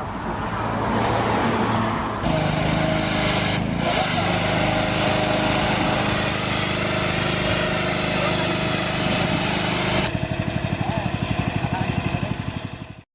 enough.